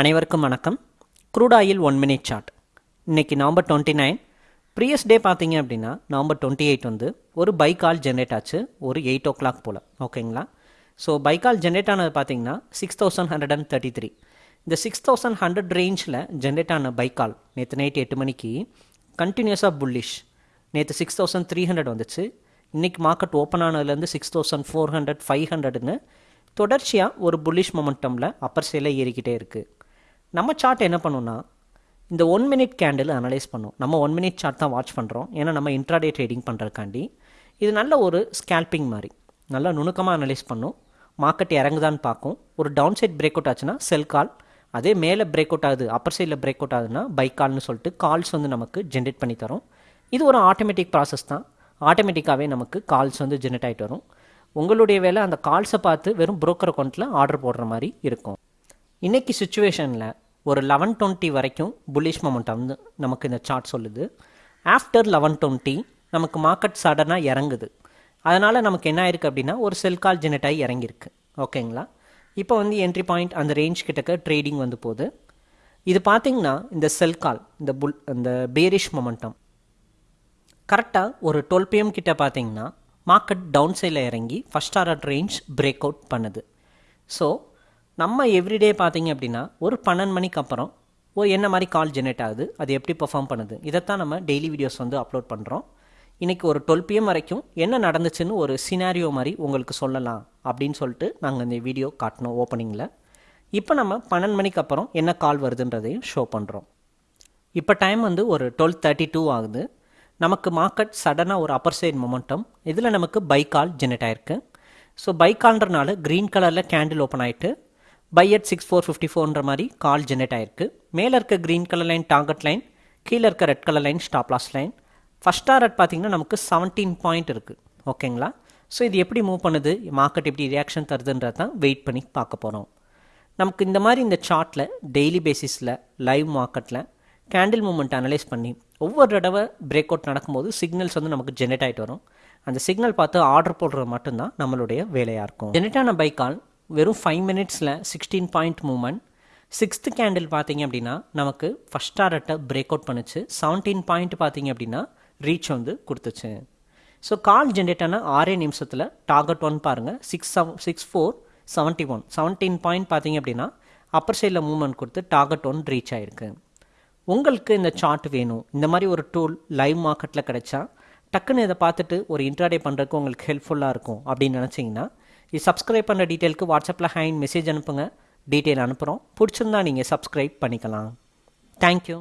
அனைவருக்கும் வணக்கம். Crude oil one minute chart இன்றைக்கி November twenty nine previous day பார்த்தீங்க அப்படின்னா நவம்பர் டுவெண்ட்டி எயிட் வந்து ஒரு பைக்கால் ஜென்ரேட் ஆச்சு. ஒரு எயிட் ஓ கிளாக் போல் ஓகேங்களா ஸோ பைக்கால் ஜென்ரேட் ஆனது பார்த்தீங்கன்னா six thousand hundred and thirty three இந்த சிக்ஸ் தௌசண்ட் ஹண்ட்ரட் ரேஞ்சில் ஜென்ரேட் ஆன பைக்கால் நேற்று நைட் எட்டு மணிக்கு கண்டினியூஸாக புல்லிஷ் நேற்று சிக்ஸ் தௌசண்ட் த்ரீ ஹண்ட்ரட் வந்துச்சு. இன்றைக்கி market open ஆனதுலேருந்து six thousand four hundred five ஹண்ட்ரட்னு தொடர்ச்சியாக ஒரு புல்லிஷ் மொமெண்டமில் அப்பர் சேலை ஏறிக்கிட்டே இருக்குது நம்ம சார்ட் என்ன பண்ணுன்னா இந்த ஒன் மினிட் கேண்டில் அனலைஸ் பண்ணும். நம்ம ஒன் மினிட் சார்ட் தான் வாட்ச் பண்ணுறோம் ஏன்னா நம்ம இன்ட்ராடே ட்ரேடிங் பண்ணுறதுக்காண்டி இது நல்ல ஒரு ஸ்கேல்பிங் மாதிரி. நல்லா நுணுக்கமாக அனலைஸ் பண்ணும். மார்க்கெட் இறங்குதான்னு பார்க்கும். ஒரு டவுன் சைட் பிரேக் அவுட் ஆச்சுன்னா செல் கால் அதே மேலே பிரேக் அவுட் ஆகுது அப்பர் சைடில் பிரேக் அவுட் ஆகுதுன்னா பை கால்னு சொல்லிட்டு கால்ஸ் வந்து நமக்கு ஜென்ரேட் பண்ணி தரும். இது ஒரு ஆட்டோமேட்டிக் ப்ராசஸ் தான். ஆட்டோமேட்டிக்காகவே நமக்கு கால்ஸ் வந்து ஜென்ரேட் ஆகிட்டு வரும். உங்களுடைய வேலை அந்த கால்ஸை பார்த்து வெறும் புரோக்கர் அக்கௌண்ட்டில் ஆர்டர் போடுற மாதிரி இருக்கும். இன்றைக்கி சுச்சுவேஷனில் ஒரு லெவன் டுவெண்ட்டி வரைக்கும் புல்லிஷ் மொமெண்டம் வந்து நமக்கு இந்த சார்ட் சொல்லுது. ஆஃப்டர் லெவன் டுவெண்ட்டி நமக்கு மார்க்கெட் சடனாக இறங்குது. அதனால் நமக்கு என்ன ஆயிருக்கு அப்படின்னா ஒரு செல் கால் ஜெனட்டாகி இறங்கியிருக்கு. ஓகேங்களா இப்போ வந்து என்ட்ரி பாயிண்ட் அந்த ரேஞ்ச் கிட்டக்க ட்ரேடிங் வந்து போகுது. இது பார்த்திங்கன்னா இந்த செல் கால் இந்த புல் இந்த பேரிஷ் மொமெண்டம் கரெக்டாக ஒரு டுவெல் பிஎம் கிட்ட பார்த்தீங்கன்னா மார்க்கெட் டவுன் சைடில் இறங்கி first order range break out பண்ணுது. ஸோ நம்ம எவ்ரிடே பார்த்தீங்க அப்படின்னா ஒரு பன்னெண்டு மணிக்கு அப்புறம் ஓ என்ன மாதிரி கால் ஜெனரேட் ஆகுது அது எப்படி பர்ஃபார்ம் பண்ணுது இதைத்தான் நம்ம டெய்லி வீடியோஸ் வந்து அப்லோட் பண்ணுறோம் இன்றைக்கி ஒரு டுவெல் பிஎம் வரைக்கும் என்ன நடந்துச்சுன்னு ஒரு சினாரியோ மாதிரி உங்களுக்கு சொல்லலாம் அப்படின்னு சொல்லிட்டு நாங்கள் இந்த வீடியோ காட்டினோம் ஓப்பனிங்கில் இப்போ நம்ம பன்னெண்டு மணிக்கு அப்புறம் என்ன கால் வருதுன்றதையும் ஷோ பண்ணுறோம் இப்போ டைம் வந்து ஒரு டுவெல் தேர்ட்டி டூ ஆகுது. நமக்கு மார்க்கெட் சடனாக ஒரு அப்பர் சைட் மொமெண்டம் இதில் நமக்கு பை கால் ஜெனரேட் ஆயிருக்கு. ஸோ பை கால்ன்றனால க்ரீன் கலரில் கேண்டில் ஓப்பன் ஆகிட்டு buy at six four fifty ஃபோர்ன்ற மாதிரி கால் ஜெனரேட் ஆயிருக்கு. மேலே இருக்க green colour line target line கீழே இருக்க red colour line stop loss line first target பார்த்தீங்கன்னா நமக்கு செவன்டீன் பாயிண்ட் இருக்குது ஓகேங்களா ஸோ இது எப்படி மூவ் பண்ணுது? மார்க்கெட் எப்படி ரியாக்ஷன் தருதுன்றது தான் வெயிட் பண்ணி பார்க்க போகிறோம் நமக்கு இந்த மாதிரி இந்த சார்ட்டில் டெய்லி பேசிஸில் லைவ் மார்க்கெட்டில் கேண்டில் மூமெண்ட் அனலைஸ் பண்ணி ஒவ்வொரு தடவை பிரேக் அவுட் நடக்கும்போது சிக்னல்ஸ் வந்து நமக்கு ஜென்ரேட் ஆகிட்டு வரும். அந்த சிக்னல் பார்த்து ஆர்டர் போடுறது மட்டும்தான் நம்மளுடைய வேலையாக இருக்கும். ஜென்ரேட் பைக்கால் கால் வெறும் ஃபைவ் மினிட்ஸில் sixteen point moment sixth candle பார்த்தீங்க அப்படின்னா நமக்கு ஃபஸ்ட் டாரட்டை பிரேக் அவுட் பண்ணுச்சு. செவன்டீன் பாயிண்ட் பார்த்தீங்க அப்படின்னா ரீச் வந்து கொடுத்துச்சு. ஸோ கால் ஜென்ரேட் ஆன ஆறே நிமிஷத்தில் டார்கெட் ஒன் பாருங்கள் six seven six four seventy one seventeen point பார்த்தீங்க அப்படின்னா அப்பர் சைடில் மூவ்மெண்ட் கொடுத்து டார்கெட் ஒன் ரீச் ஆகிருக்கு உங்களுக்கு இந்த சார்ட் வேணும். இந்த மாதிரி ஒரு டூல் லைவ் மார்க்கெட்டில் கிடைச்சா டக்குன்னு இதை பார்த்துட்டு ஒரு இன்ட்ராடே பண்ணுறதுக்கு உங்களுக்கு ஹெல்ப்ஃபுல்லாக இருக்கும் அப்படின்னு நினச்சிங்கன்னா இது சப்ஸ்கிரைப் பண்ணுற டீட்டெயிலுக்கு வாட்ஸ்அப்பில் ஹேண்ட் மெசேஜ் அனுப்புங்க. டீட்டெயில் அனுப்புகிறோம் பிடிச்சிருந்தா நீங்கள் சப்ஸ்கிரைப் பண்ணிக்கலாம். தேங்க்யூ